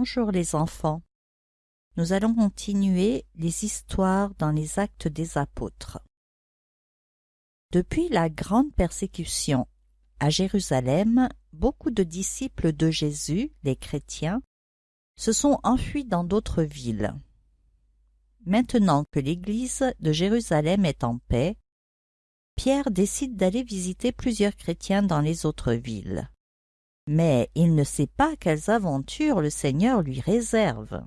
Bonjour les enfants. Nous allons continuer les histoires dans les actes des apôtres. Depuis la grande persécution à Jérusalem, beaucoup de disciples de Jésus, les chrétiens, se sont enfuis dans d'autres villes. Maintenant que l'église de Jérusalem est en paix, Pierre décide d'aller visiter plusieurs chrétiens dans les autres villes. Mais il ne sait pas quelles aventures le Seigneur lui réserve.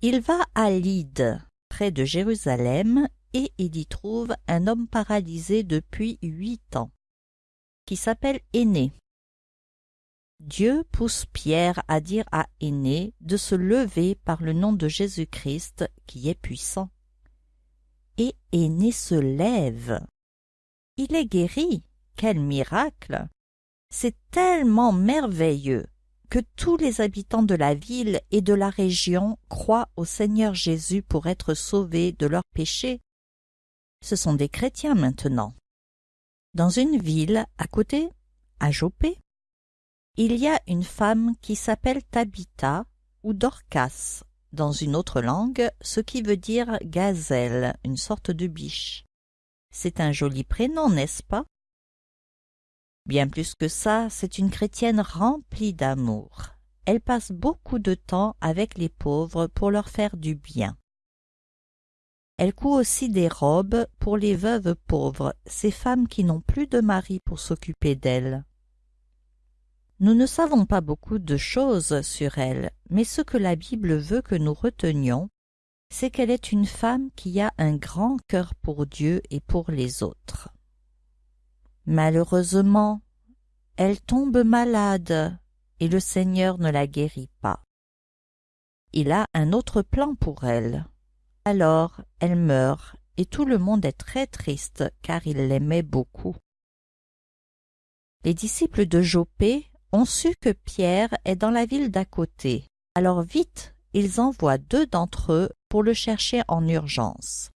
Il va à Lydde, près de Jérusalem, et il y trouve un homme paralysé depuis huit ans, qui s'appelle Aîné. Dieu pousse Pierre à dire à Aîné de se lever par le nom de Jésus-Christ qui est puissant. Et Aîné se lève. Il est guéri. Quel miracle C'est tellement merveilleux que tous les habitants de la ville et de la région croient au Seigneur Jésus pour être sauvés de leurs péchés. Ce sont des chrétiens maintenant. Dans une ville à côté, à Jopé, il y a une femme qui s'appelle Tabitha ou Dorcas dans une autre langue, ce qui veut dire gazelle, une sorte de biche. C'est un joli prénom, n'est-ce pas? Bien plus que ça, c'est une chrétienne remplie d'amour. Elle passe beaucoup de temps avec les pauvres pour leur faire du bien. Elle coud aussi des robes pour les veuves pauvres, ces femmes qui n'ont plus de mari pour s'occuper d'elles. Nous ne savons pas beaucoup de choses sur elle, mais ce que la Bible veut que nous retenions, c'est qu'elle est une femme qui a un grand cœur pour Dieu et pour les autres. Malheureusement, elle tombe malade et le Seigneur ne la guérit pas. Il a un autre plan pour elle. Alors elle meurt et tout le monde est très triste car il l'aimait beaucoup. Les disciples de Jopé ont su que Pierre est dans la ville d'à côté. Alors vite, ils envoient deux d'entre eux pour le chercher en urgence.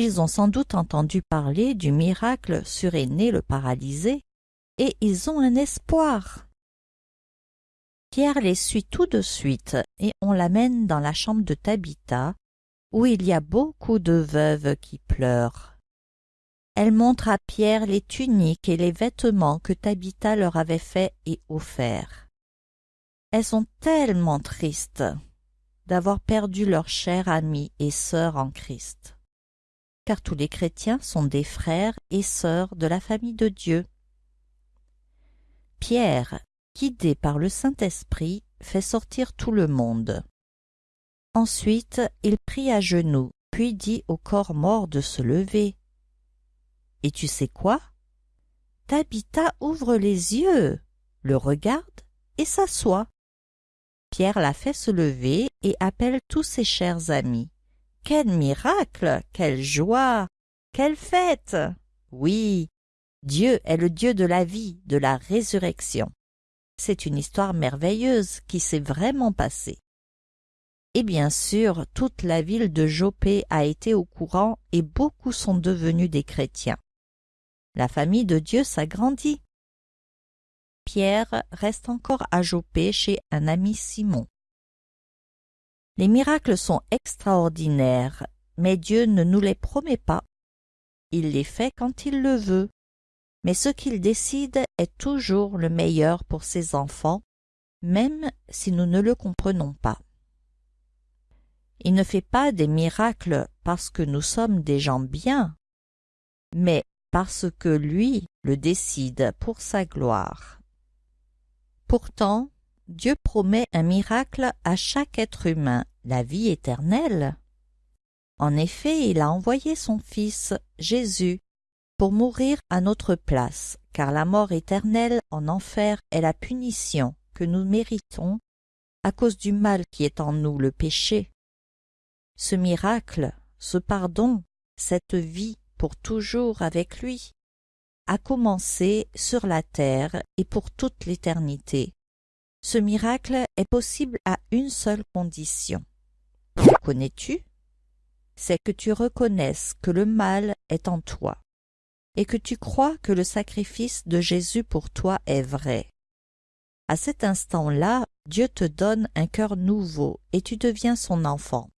Ils ont sans doute entendu parler du miracle sur Aîné le paralysé, et ils ont un espoir. Pierre les suit tout de suite, et on l'amène dans la chambre de Tabitha, où il y a beaucoup de veuves qui pleurent. Elle montre à Pierre les tuniques et les vêtements que Tabitha leur avait faits et offerts. Elles sont tellement tristes d'avoir perdu leur chère amie et sœur en Christ. Car tous les chrétiens sont des frères et sœurs de la famille de Dieu. Pierre, guidé par le Saint-Esprit, fait sortir tout le monde. Ensuite, il prie à genoux, puis dit au corps mort de se lever. Et tu sais quoi? Tabitha ouvre les yeux, le regarde et s'assoit. Pierre la fait se lever et appelle tous ses chers amis. Quel miracle Quelle joie Quelle fête Oui, Dieu est le Dieu de la vie, de la résurrection. C'est une histoire merveilleuse qui s'est vraiment passée. Et bien sûr, toute la ville de Jopé a été au courant et beaucoup sont devenus des chrétiens. La famille de Dieu s'agrandit. Pierre reste encore à Jopé chez un ami Simon. Les miracles sont extraordinaires, mais Dieu ne nous les promet pas. Il les fait quand il le veut. Mais ce qu'il décide est toujours le meilleur pour ses enfants, même si nous ne le comprenons pas. Il ne fait pas des miracles parce que nous sommes des gens bien, mais parce que lui le décide pour sa gloire. Pourtant, Dieu promet un miracle à chaque être humain, la vie éternelle. En effet, il a envoyé son Fils, Jésus, pour mourir à notre place, car la mort éternelle en enfer est la punition que nous méritons à cause du mal qui est en nous, le péché. Ce miracle, ce pardon, cette vie pour toujours avec lui, a commencé sur la terre et pour toute l'éternité. Ce miracle est possible à une seule condition. Connais-tu? C'est que tu reconnaisses que le mal est en toi et que tu crois que le sacrifice de Jésus pour toi est vrai. À cet instant-là, Dieu te donne un cœur nouveau et tu deviens son enfant.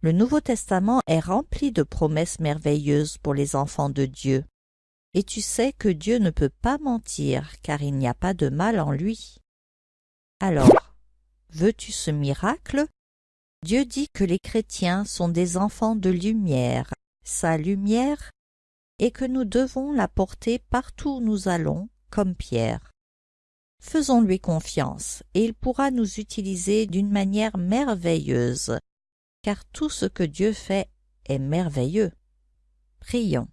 Le Nouveau Testament est rempli de promesses merveilleuses pour les enfants de Dieu. Et tu sais que Dieu ne peut pas mentir, car il n'y a pas de mal en lui. Alors, veux-tu ce miracle? Dieu dit que les chrétiens sont des enfants de lumière, sa lumière, et que nous devons la porter partout où nous allons, comme Pierre. Faisons-lui confiance, et il pourra nous utiliser d'une manière merveilleuse, car tout ce que Dieu fait est merveilleux. Prions.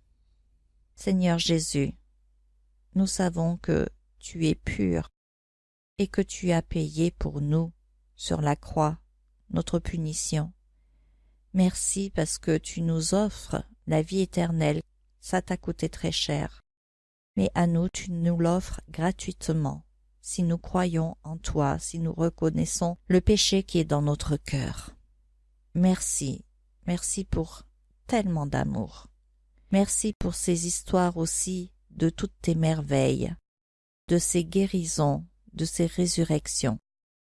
Seigneur Jésus, nous savons que tu es pur et que tu as payé pour nous sur la croix notre punition. Merci parce que tu nous offres la vie éternelle, ça t'a coûté très cher. Mais à nous, tu nous l'offres gratuitement, si nous croyons en toi, si nous reconnaissons le péché qui est dans notre cœur. Merci, merci pour tellement d'amour. Merci pour ces histoires aussi de toutes tes merveilles, de ces guérisons, de ces résurrections,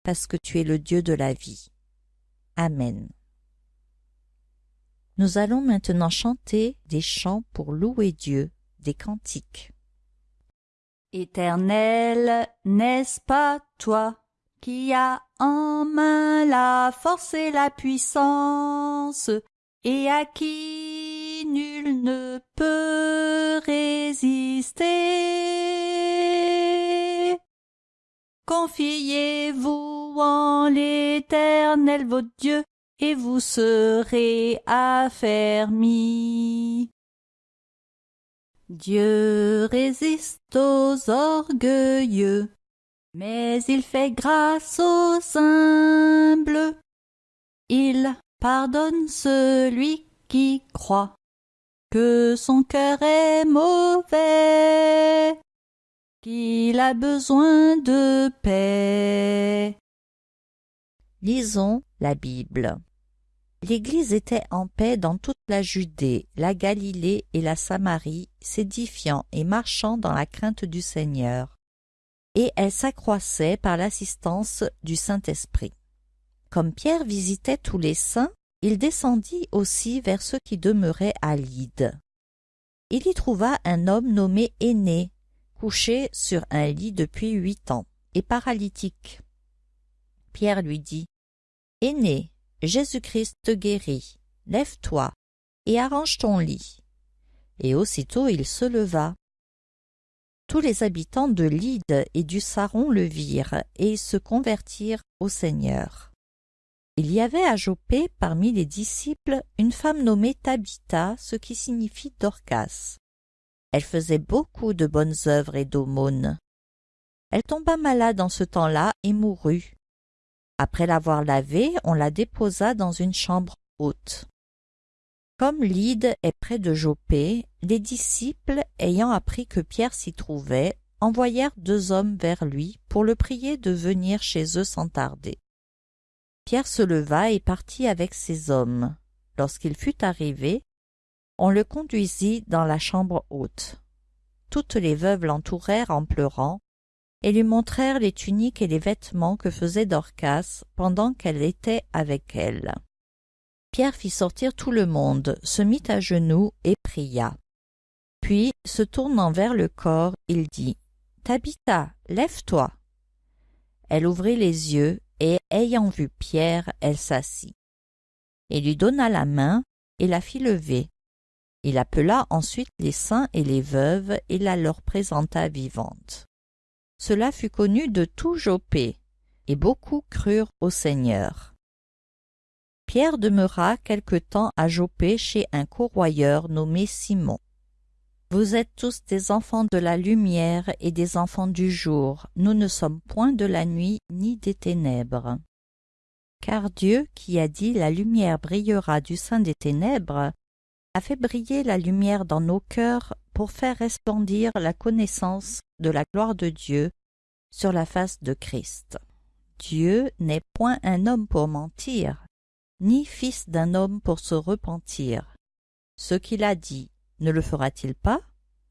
parce que tu es le Dieu de la vie. Amen. Nous allons maintenant chanter des chants pour louer Dieu, des cantiques. Éternel, n'est-ce pas toi qui a en main la force et la puissance, et à qui nul ne peut résister? Confiez-vous en l'Éternel votre Dieu, et vous serez affermis. Dieu résiste aux orgueilleux, mais il fait grâce aux humbles. Il pardonne celui qui croit que son cœur est mauvais, qu'il a besoin de paix. Lisons la Bible. L'Église était en paix dans toute la Judée, la Galilée et la Samarie, s'édifiant et marchant dans la crainte du Seigneur et elle s'accroissait par l'assistance du Saint-Esprit. Comme Pierre visitait tous les saints, il descendit aussi vers ceux qui demeuraient à Lyde. Il y trouva un homme nommé Aîné, couché sur un lit depuis huit ans, et paralytique. Pierre lui dit, Aîné, Jésus-Christ te guérit, lève-toi, et arrange ton lit. Et aussitôt il se leva, tous les habitants de Lyde et du Saron le virent et se convertirent au Seigneur. Il y avait à Jopé parmi les disciples une femme nommée Tabitha, ce qui signifie Dorcas. Elle faisait beaucoup de bonnes œuvres et d'aumônes. Elle tomba malade en ce temps-là et mourut. Après l'avoir lavée, on la déposa dans une chambre haute. Comme Lyde est près de Jopé, les disciples, ayant appris que Pierre s'y trouvait, envoyèrent deux hommes vers lui pour le prier de venir chez eux sans tarder. Pierre se leva et partit avec ces hommes. Lorsqu'il fut arrivé, on le conduisit dans la chambre haute. Toutes les veuves l'entourèrent en pleurant et lui montrèrent les tuniques et les vêtements que faisait Dorcas pendant qu'elle était avec elles. Pierre fit sortir tout le monde, se mit à genoux et pria. Puis, se tournant vers le corps, il dit Tabitha, lève-toi. Elle ouvrit les yeux, et ayant vu Pierre, elle s'assit. Il lui donna la main et la fit lever. Il appela ensuite les saints et les veuves et la leur présenta vivante. Cela fut connu de tout Jopé, et beaucoup crurent au Seigneur. Pierre demeura quelque temps à Jopé chez un corroyeur nommé Simon. Vous êtes tous des enfants de la lumière et des enfants du jour, nous ne sommes point de la nuit ni des ténèbres. Car Dieu, qui a dit la lumière brillera du sein des ténèbres, a fait briller la lumière dans nos cœurs pour faire resplendir la connaissance de la gloire de Dieu sur la face de Christ. Dieu n'est point un homme pour mentir, ni fils d'un homme pour se repentir. Ce qu'il a dit, ne le fera-t-il pas?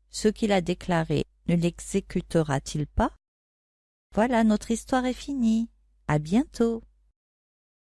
Ce qu'il a déclaré, ne l'exécutera-t-il pas? Voilà, notre histoire est finie. À bientôt.